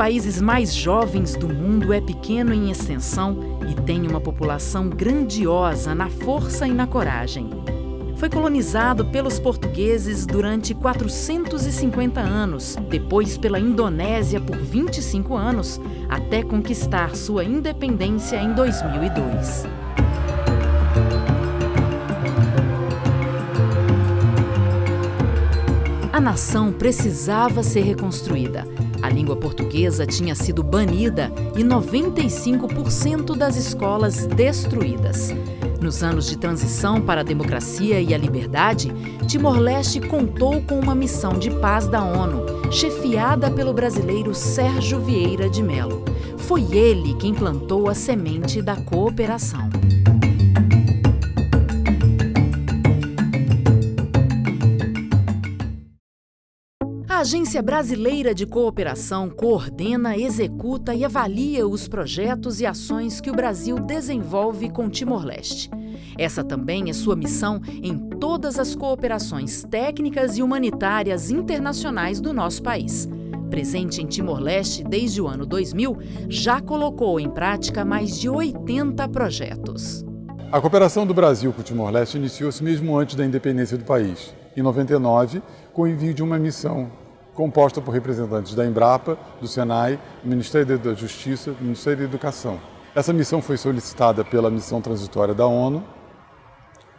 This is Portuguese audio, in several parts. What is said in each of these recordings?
países mais jovens do mundo, é pequeno em extensão e tem uma população grandiosa na força e na coragem. Foi colonizado pelos portugueses durante 450 anos, depois pela Indonésia por 25 anos, até conquistar sua independência em 2002. A nação precisava ser reconstruída. A língua portuguesa tinha sido banida e 95% das escolas destruídas. Nos anos de transição para a democracia e a liberdade, Timor-Leste contou com uma missão de paz da ONU, chefiada pelo brasileiro Sérgio Vieira de Mello. Foi ele quem plantou a semente da cooperação. A Agência Brasileira de Cooperação coordena, executa e avalia os projetos e ações que o Brasil desenvolve com Timor-Leste. Essa também é sua missão em todas as cooperações técnicas e humanitárias internacionais do nosso país. Presente em Timor-Leste desde o ano 2000, já colocou em prática mais de 80 projetos. A cooperação do Brasil com Timor-Leste iniciou-se mesmo antes da independência do país, em 99, com o envio de uma missão composta por representantes da Embrapa, do Senai, do Ministério da Justiça, do Ministério da Educação. Essa missão foi solicitada pela missão transitória da ONU,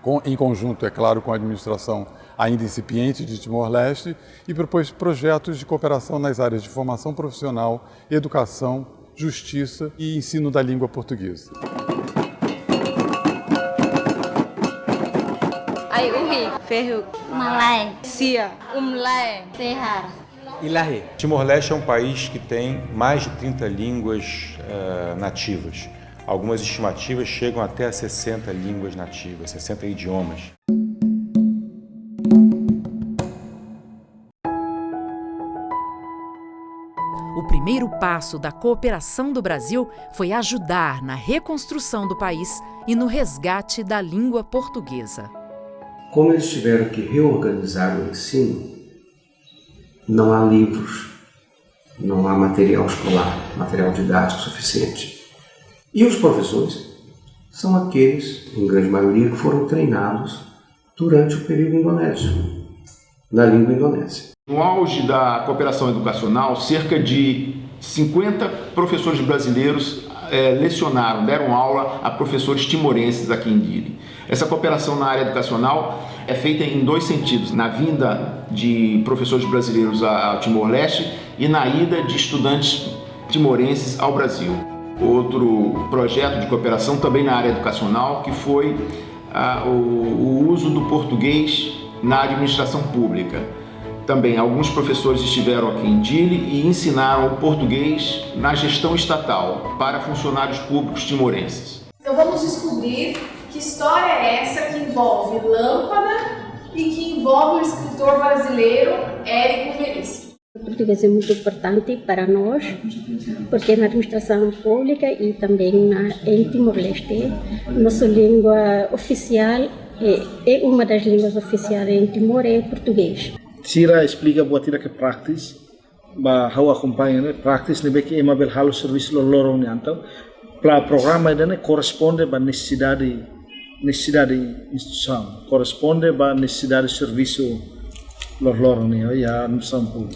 com, em conjunto, é claro, com a administração ainda incipiente de Timor-Leste, e propôs projetos de cooperação nas áreas de formação profissional, educação, justiça e ensino da língua portuguesa. Ai, Uhi, Ferro, Malay, Sia, Umlai, Sehar. Timor-Leste é um país que tem mais de 30 línguas uh, nativas. Algumas estimativas chegam até a 60 línguas nativas, 60 idiomas. O primeiro passo da cooperação do Brasil foi ajudar na reconstrução do país e no resgate da língua portuguesa. Como eles tiveram que reorganizar o ensino, não há livros, não há material escolar, material didático suficiente. E os professores são aqueles, em grande maioria, que foram treinados durante o período indonésio, na língua indonésia. No auge da cooperação educacional, cerca de 50 professores brasileiros é, lecionaram, deram aula a professores timorenses aqui em Dili. Essa cooperação na área educacional é feita em dois sentidos, na vinda de professores brasileiros ao Timor-Leste e na ida de estudantes timorenses ao Brasil. Outro projeto de cooperação também na área educacional, que foi o, o uso do português na administração pública. Também alguns professores estiveram aqui em Dili e ensinaram o português na gestão estatal para funcionários públicos timorenses. Então vamos descobrir que história é essa que envolve Lâmpada e que envolve o escritor brasileiro Érico Veríssimo. O português é muito importante para nós, porque na administração pública e também na, em Timor-Leste, nossa língua oficial é, é uma das línguas oficiais em Timor é português. Sira explica buat tira que practice, ba hawa acompanha né, practice ne beki ema bel halo serviço lo lorong ne então, para programa dene corresponde ba necessidade necessidade instituição, corresponde ba necessidade de serviço lo lorong ne ya no sampu.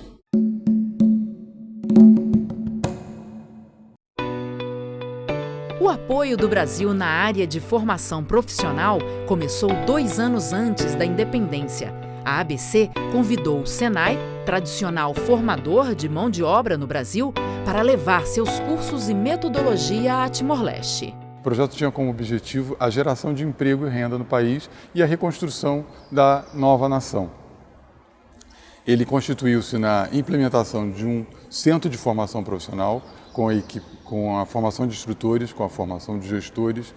O apoio do Brasil na área de formação profissional começou dois anos antes da independência a ABC convidou o Senai, tradicional formador de mão de obra no Brasil, para levar seus cursos e metodologia a Timor-Leste. O projeto tinha como objetivo a geração de emprego e renda no país e a reconstrução da nova nação. Ele constituiu-se na implementação de um centro de formação profissional, com a, com a formação de instrutores, com a formação de gestores,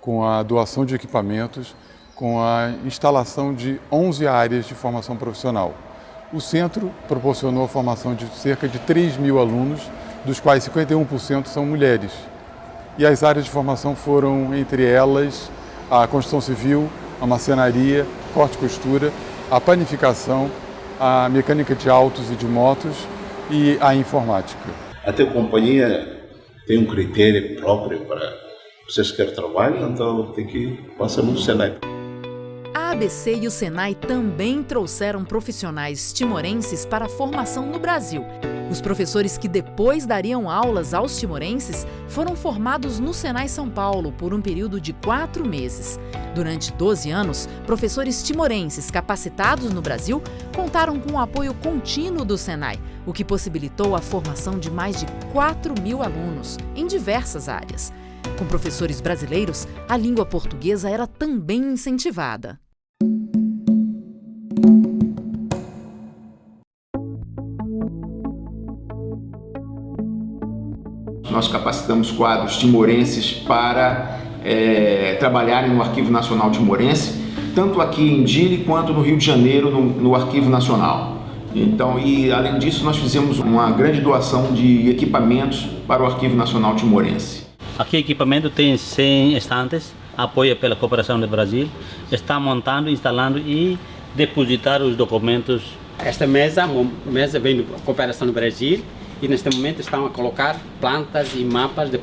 com a doação de equipamentos com a instalação de 11 áreas de formação profissional. O centro proporcionou a formação de cerca de 3 mil alunos, dos quais 51% são mulheres. E as áreas de formação foram, entre elas, a construção civil, a marcenaria, corte e costura, a panificação, a mecânica de autos e de motos e a informática. A companhia tem um critério próprio para vocês querem trabalho, então tem que passar no Senai. A ABC e o Senai também trouxeram profissionais timorenses para a formação no Brasil. Os professores que depois dariam aulas aos timorenses foram formados no Senai São Paulo por um período de quatro meses. Durante 12 anos, professores timorenses capacitados no Brasil contaram com o apoio contínuo do Senai, o que possibilitou a formação de mais de 4 mil alunos em diversas áreas. Com professores brasileiros, a língua portuguesa era também incentivada. Nós capacitamos quadros timorenses para é, trabalharem no Arquivo Nacional Timorense, tanto aqui em Dili quanto no Rio de Janeiro, no, no Arquivo Nacional. Então, e além disso, nós fizemos uma grande doação de equipamentos para o Arquivo Nacional Timorense. Aqui o equipamento tem 100 estantes, apoio pela Cooperação do Brasil, está montando, instalando e depositar os documentos. Esta mesa, a mesa vem da Cooperação do Brasil e neste momento estão a colocar plantas e mapas de,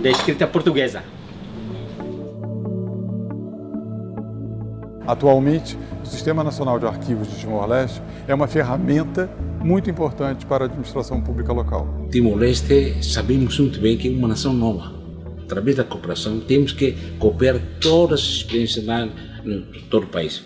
de escrita portuguesa. Atualmente, o Sistema Nacional de Arquivos de Timor-Leste é uma ferramenta muito importante para a administração pública local. Timor-Leste sabemos muito bem que é uma nação nova. Através da cooperação, temos que cooperar todas as experiências lá no todo o país.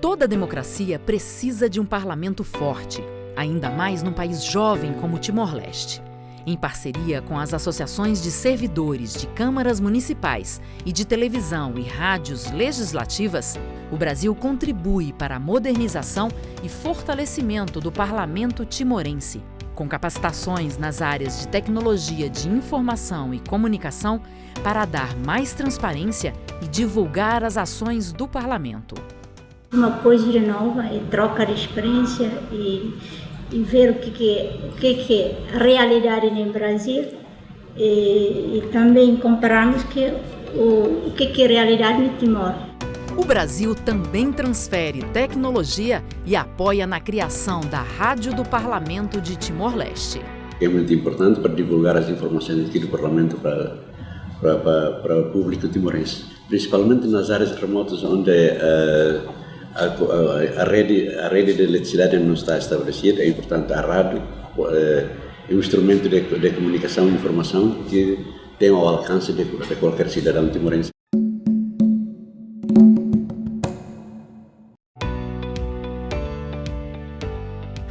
Toda democracia precisa de um parlamento forte, ainda mais num país jovem como Timor-Leste. Em parceria com as associações de servidores de câmaras municipais e de televisão e rádios legislativas, o Brasil contribui para a modernização e fortalecimento do parlamento timorense, com capacitações nas áreas de tecnologia de informação e comunicação para dar mais transparência e divulgar as ações do parlamento. Uma coisa nova é troca de experiência e e ver o que, que, que, que é a realidade no Brasil e, e também compararmos que, o, o que, que é a realidade no Timor. O Brasil também transfere tecnologia e apoia na criação da Rádio do Parlamento de Timor-Leste. É muito importante para divulgar as informações aqui do Parlamento para, para, para, para o público timorense, principalmente nas áreas remotas onde uh, a, a, a, rede, a rede de eletricidade não está estabelecida, é importante a rádio é, é um instrumento de, de comunicação e informação que tem ao alcance de, de qualquer cidadão timorense.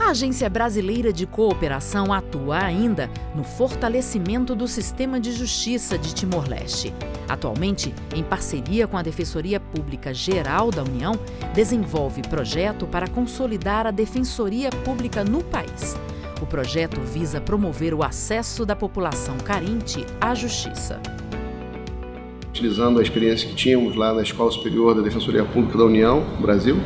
A Agência Brasileira de Cooperação atua ainda no fortalecimento do sistema de justiça de Timor-Leste. Atualmente, em parceria com a Defensoria Pública Geral da União, desenvolve projeto para consolidar a Defensoria Pública no país. O projeto visa promover o acesso da população carente à justiça. Utilizando a experiência que tínhamos lá na Escola Superior da Defensoria Pública da União, Brasil,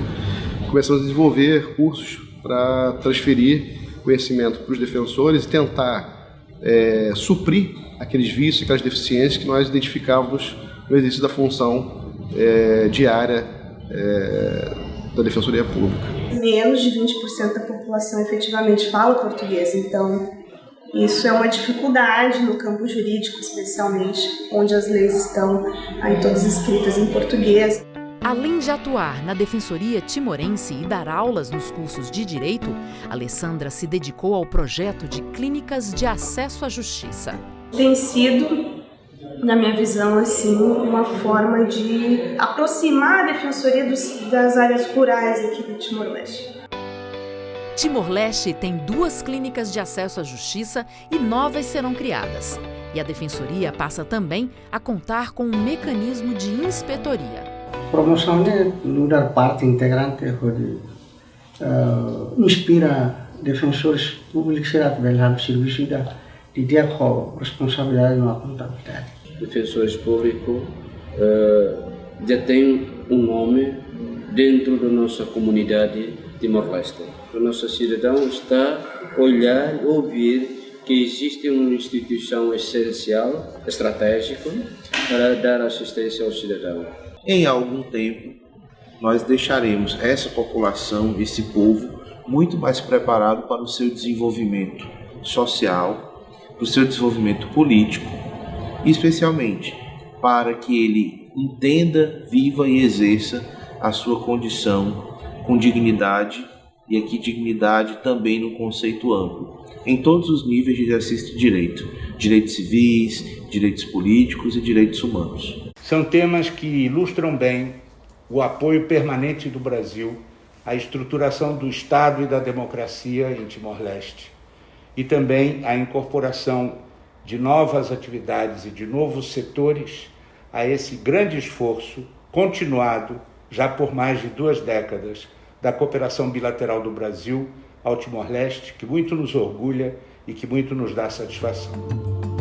começamos a desenvolver cursos para transferir conhecimento para os defensores e tentar é, suprir aqueles vícios, aquelas deficiências que nós identificávamos no exercício da função é, diária é, da Defensoria Pública. Menos de 20% da população efetivamente fala português, então isso é uma dificuldade no campo jurídico, especialmente, onde as leis estão aí todas escritas em português. Além de atuar na Defensoria Timorense e dar aulas nos cursos de Direito, Alessandra se dedicou ao projeto de clínicas de acesso à justiça. Tem sido, na minha visão, assim, uma forma de aproximar a Defensoria dos, das áreas rurais aqui do Timor-Leste. Timor-Leste tem duas clínicas de acesso à justiça e novas serão criadas. E a Defensoria passa também a contar com um mecanismo de inspetoria promocionalmente lugar parte integrante de uh, inspira defensores públicos a trabalhar serviço da de ter com responsabilidade na contabilidade. Defensores públicos uh, já tem um nome dentro da nossa comunidade Timor-Leste. O nosso cidadão está a olhar ouvir que existe uma instituição essencial, estratégica, para dar assistência ao cidadão em algum tempo, nós deixaremos essa população, esse povo, muito mais preparado para o seu desenvolvimento social, para o seu desenvolvimento político, especialmente para que ele entenda, viva e exerça a sua condição com dignidade, e aqui dignidade também no conceito amplo, em todos os níveis de exercício de direito, direitos civis, direitos políticos e direitos humanos. São temas que ilustram bem o apoio permanente do Brasil à estruturação do Estado e da democracia em Timor-Leste e também a incorporação de novas atividades e de novos setores a esse grande esforço continuado já por mais de duas décadas da cooperação bilateral do Brasil ao Timor-Leste, que muito nos orgulha e que muito nos dá satisfação.